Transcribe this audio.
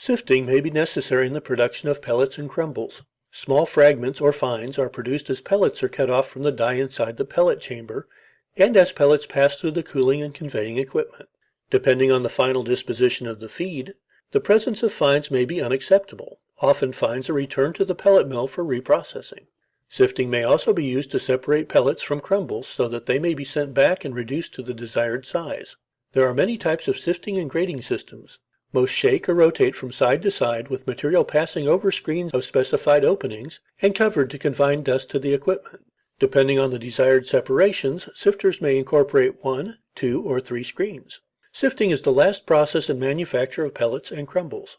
Sifting may be necessary in the production of pellets and crumbles. Small fragments or fines are produced as pellets are cut off from the die inside the pellet chamber and as pellets pass through the cooling and conveying equipment. Depending on the final disposition of the feed, the presence of fines may be unacceptable; often fines are returned to the pellet mill for reprocessing. Sifting may also be used to separate pellets from crumbles so that they may be sent back and reduced to the desired size. There are many types of sifting and grading systems. Most shake or rotate from side to side with material passing over screens of specified openings and covered to confine dust to the equipment. Depending on the desired separations, sifters may incorporate one, two, or three screens. Sifting is the last process in manufacture of pellets and crumbles.